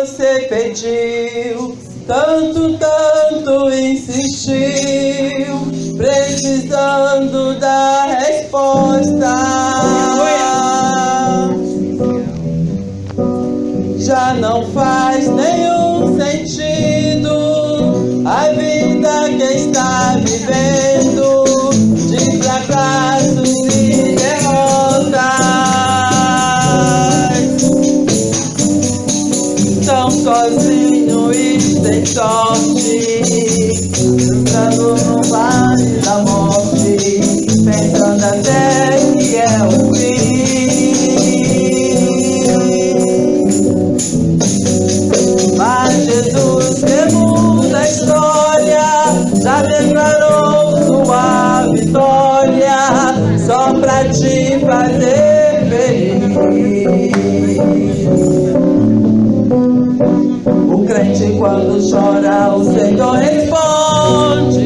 você pediu, tanto, tanto insistiu, precisando da resposta. Te fazer feliz. O crente quando chora, o Senhor responde.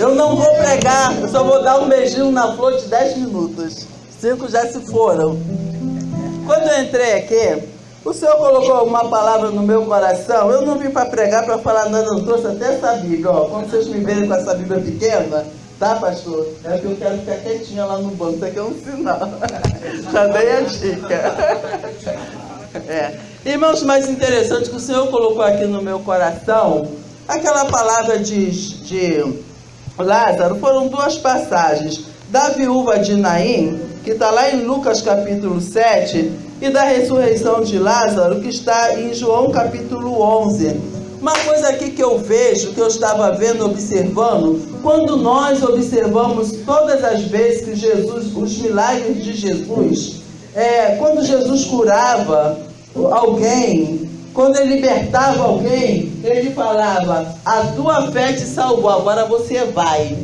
Eu não vou pregar, eu só vou dar um beijinho na flor de 10 minutos. Cinco já se foram. Quando eu entrei aqui, o Senhor colocou uma palavra no meu coração. Eu não vim para pregar, para falar nada, eu trouxe até essa Bíblia. Ó. Quando vocês me verem com essa Bíblia pequena, tá, pastor? É que eu quero ficar quietinha lá no banco. Isso aqui é um sinal. Já dei a dica. É. Irmãos, mais interessante que o Senhor colocou aqui no meu coração, aquela palavra de, de Lázaro, foram duas passagens. Da viúva de Naim, que está lá em Lucas capítulo 7, e da ressurreição de Lázaro, que está em João capítulo 11. Uma coisa aqui que eu vejo, que eu estava vendo, observando, quando nós observamos todas as vezes que Jesus, os milagres de Jesus, é, quando Jesus curava alguém, quando ele libertava alguém, ele falava: A tua fé te salvou, agora você vai.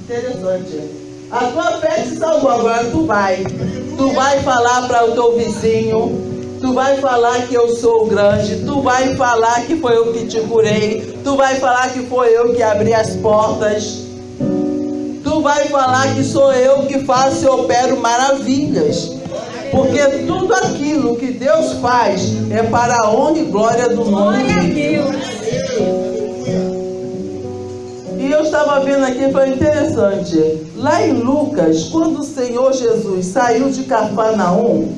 Interessante. A tua fé te salvou, agora tu vai. Tu vai falar para o teu vizinho, tu vai falar que eu sou grande, tu vai falar que foi eu que te curei, tu vai falar que foi eu que abri as portas. Tu vai falar que sou eu que faço e opero maravilhas. Porque tudo aquilo que Deus faz é para a honra e glória do nome dele. E eu estava vendo aqui, foi interessante. Lá em Lucas, quando o Senhor Jesus saiu de Cafarnaum,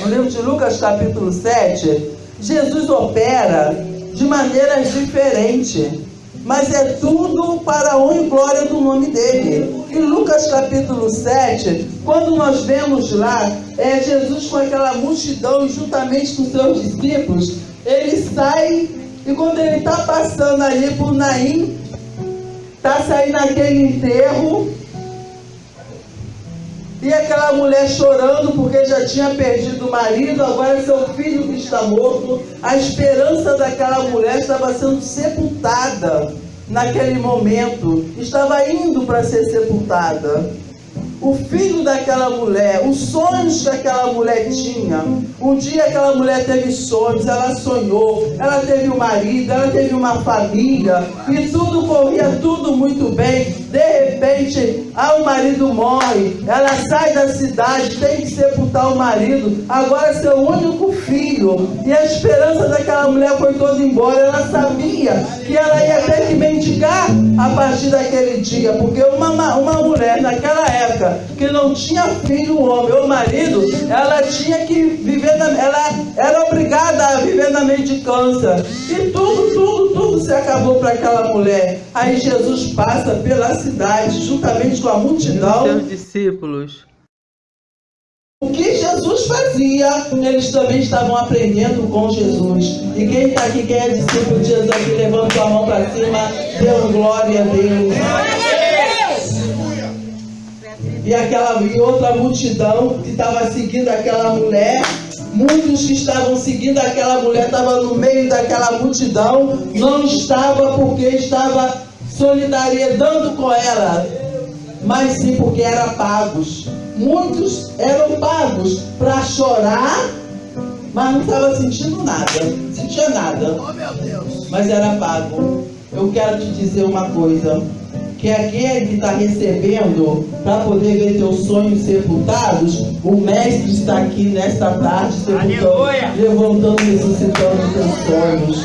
no livro de Lucas, capítulo 7, Jesus opera de maneiras diferentes. Mas é tudo para a honra e glória do nome dele. Em Lucas capítulo 7, quando nós vemos lá, é Jesus com aquela multidão, juntamente com seus discípulos, ele sai e quando ele está passando ali por Naim, está saindo aquele enterro, e aquela mulher chorando porque já tinha perdido o marido, agora seu filho que está morto. A esperança daquela mulher estava sendo sepultada naquele momento, estava indo para ser sepultada o filho daquela mulher, os sonhos que aquela mulher tinha. Um dia aquela mulher teve sonhos, ela sonhou, ela teve um marido, ela teve uma família, e tudo corria tudo muito bem. De repente, ah, o marido morre, ela sai da cidade, tem que sepultar o marido, agora seu único filho. E a esperança daquela mulher foi toda embora. Ela sabia que ela ia ter que mendigar a partir daquele dia, porque uma, uma mulher naquela época que não tinha filho, homem ou marido, ela tinha que viver na, ela era obrigada a viver na mendicância. E tudo, tudo, tudo se acabou para aquela mulher. Aí Jesus passa pela cidade, juntamente com a multidão. seus discípulos. O que Jesus fazia, eles também estavam aprendendo com Jesus. E quem está aqui, quem é discípulo de Jesus aqui, levanta a mão para cima, dê glória a Deus e aquela e outra multidão que estava seguindo aquela mulher. Muitos que estavam seguindo aquela mulher estavam no meio daquela multidão, não estava porque estava solidaridando com ela, mas sim porque eram pagos. Muitos eram pagos para chorar, mas não estava sentindo nada, sentia nada. Mas era pago. Eu quero te dizer uma coisa que aquele que está recebendo para poder ver teus sonhos sepultados, o Mestre está aqui nesta tarde sepultando, levantando, ressuscitando teus sonhos.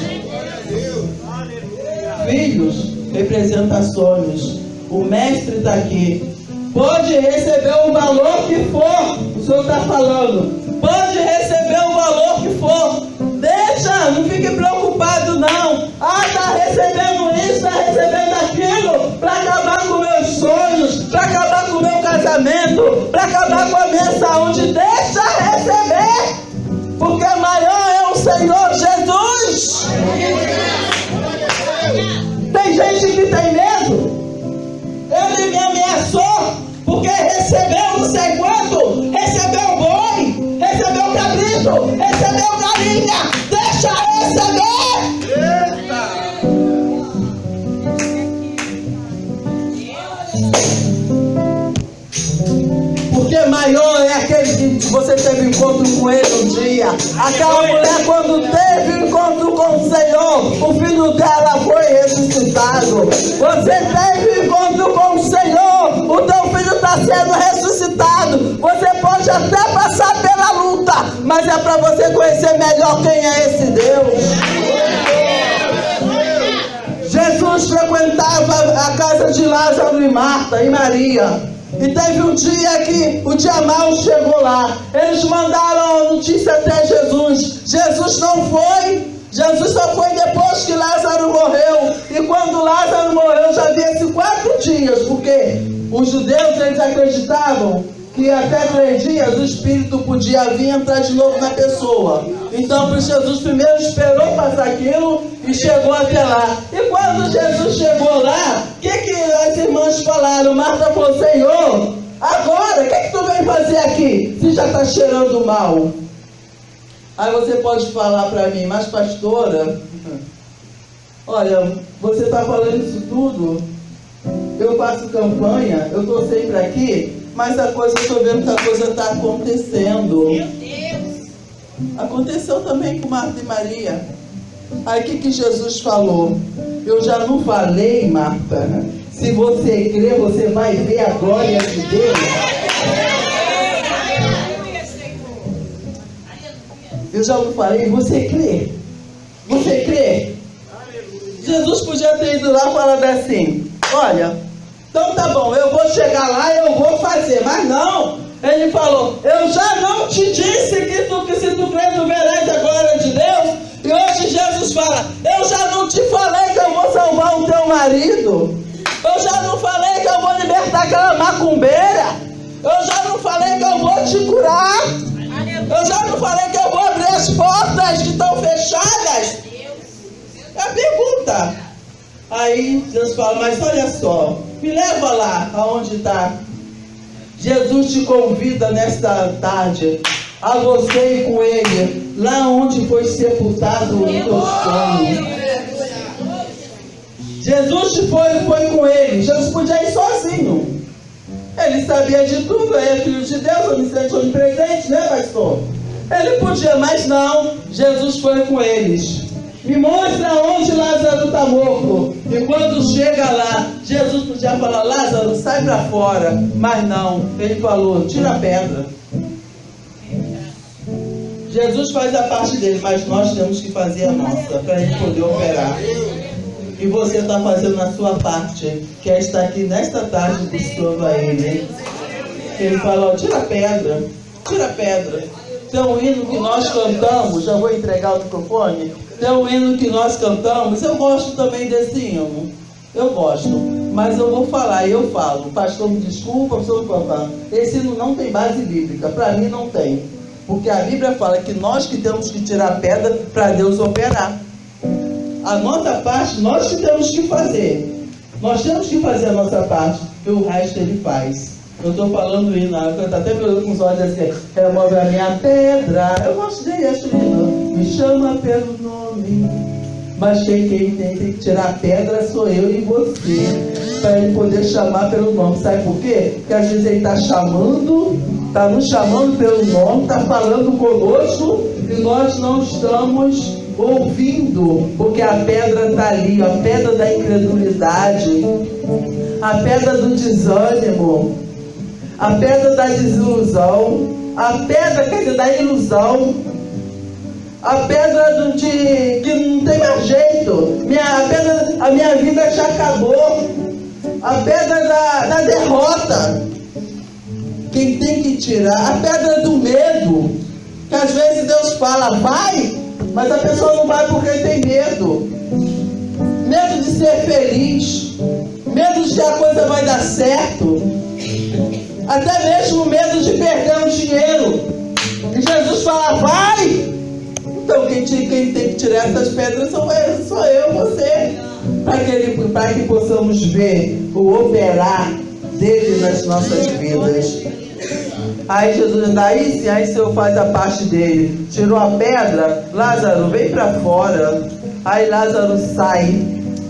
Filhos representa sonhos. O Mestre está aqui. Pode receber o valor que for, o Senhor está falando. Pode receber o valor que for. Deixa, não fique preocupado não. Ah, está recebendo isso, está recebendo aquilo para acabar com meus sonhos, para acabar com meu casamento, para acabar com a minha saúde. Deixa receber, porque maior é o Senhor Jesus. Tem gente que tem medo. Ele me ameaçou porque recebeu não sei quanto, recebeu boi, recebeu cabrito, recebeu galinha. Que você teve encontro com ele um dia. Aquela mulher, quando teve encontro com o Senhor, o filho dela foi ressuscitado. Você teve encontro com o Senhor, o teu filho está sendo ressuscitado. Você pode até passar pela luta, mas é para você conhecer melhor quem é esse Deus. Jesus frequentava a casa de Lázaro e Marta e Maria. E teve um dia que o dia mau chegou lá. Eles mandaram a notícia até Jesus. Jesus não foi. Jesus só foi depois que Lázaro morreu. E quando Lázaro morreu, já havia quatro dias, porque os judeus eles acreditavam que até três dias o espírito podia vir entrar de novo na pessoa. Então, Jesus primeiro esperou passar aquilo e chegou até lá. E quando Jesus chegou lá, o que, que as irmãs falaram? Marta falou: Senhor, agora, o que, que tu vem fazer aqui? Se já está cheirando mal. Aí você pode falar para mim, mas pastora, olha, você está falando isso tudo, eu faço campanha, eu estou sempre aqui, mas a coisa, estou vendo que a coisa está acontecendo. Meu Deus. Aconteceu também com Marta e Maria. Aí o que, que Jesus falou? Eu já não falei, Marta. Se você crer, você vai ver a glória de Deus. Aleluia, Senhor. Aleluia. Eu já não falei, você crê? Você crê? Jesus podia ter ido lá e falado assim: Olha, então tá bom, eu vou chegar lá e eu vou fazer. Mas não, ele falou: Eu já não te disse que, tu, que se tu crer, tu verás a glória de Deus. E hoje Jesus fala: Eu já não te falei que eu vou salvar o teu marido. Eu já não falei que eu vou libertar aquela macumbeira. Eu já não falei que eu vou te curar. Eu já não falei que eu vou abrir as portas que estão fechadas. É a pergunta. Aí Jesus fala, mas olha só, me leva lá aonde está. Jesus te convida nesta tarde a você ir com ele, lá onde foi sepultado o teu sonho. Jesus te foi, foi com ele. Jesus podia ir sozinho. Ele sabia de tudo, ele é filho de Deus, onisciente, onipresente, né, pastor? Ele podia, mas não. Jesus foi com eles. Me mostra onde Lázaro está morto. E quando chega lá, Jesus podia falar: Lázaro, sai para fora. Mas não, ele falou: tira a pedra. Jesus faz a parte dele, mas nós temos que fazer a nossa para ele poder operar. E você está fazendo a sua parte, que é estar aqui nesta tarde buscando a Ele. Ele fala, ó, tira a pedra, tira a pedra. Tem um hino que nós cantamos, já vou entregar o microfone. Tem um hino que nós cantamos, eu gosto também desse hino. Eu gosto, mas eu vou falar, e eu falo, pastor me desculpa, pastor contar. Esse hino não tem base bíblica, para mim não tem. Porque a Bíblia fala que nós que temos que tirar a pedra para Deus operar. A nossa parte nós que temos que fazer. Nós temos que fazer a nossa parte e o resto ele faz. Eu estou falando isso, eu estou até com os olhos assim, remove a minha pedra. Eu gosto dele, acho lindo. Me chama pelo nome. Mas quem, tem que tirar a pedra sou eu e você. Para ele poder chamar pelo nome. Sabe por quê? Porque às vezes ele está chamando, está nos chamando pelo nome, está falando conosco e nós não estamos ouvindo, porque a pedra está ali, a pedra da incredulidade, a pedra do desânimo, a pedra da desilusão, a pedra quer dizer, da ilusão, a pedra de que não tem mais jeito, minha, a, pedra, a minha vida já acabou, a pedra da, da derrota. Quem tem que tirar, a pedra do medo, que às vezes Deus fala, vai, mas a pessoa não vai porque tem medo. Medo de ser feliz. Medo de que a coisa vai dar certo. Até mesmo medo de perder o dinheiro. E Jesus fala, vai! Então quem, te- quem tem que tirar essas pedras sou eu, sou eu você. Para que, que possamos ver o operar dele nas nossas vidas. Aí Jesus diz, aí sim, aí o Senhor faz a parte dele. Tirou a pedra, Lázaro, vem para fora. Aí Lázaro sai.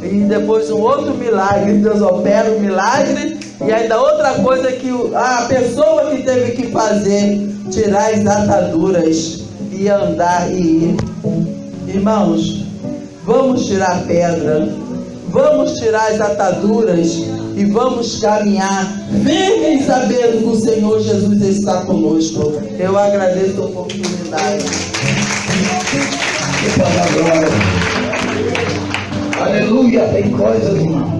E depois um outro milagre, Deus opera um milagre. E ainda outra coisa que o- a pessoa que teve que fazer, tirar as ataduras e andar e ir. Irmãos, vamos tirar pedra, vamos tirar as ataduras e vamos caminhar firmes sabendo que o Senhor Jesus está conosco. Eu agradeço a oportunidade. Aleluia, tem coisas, irmãos.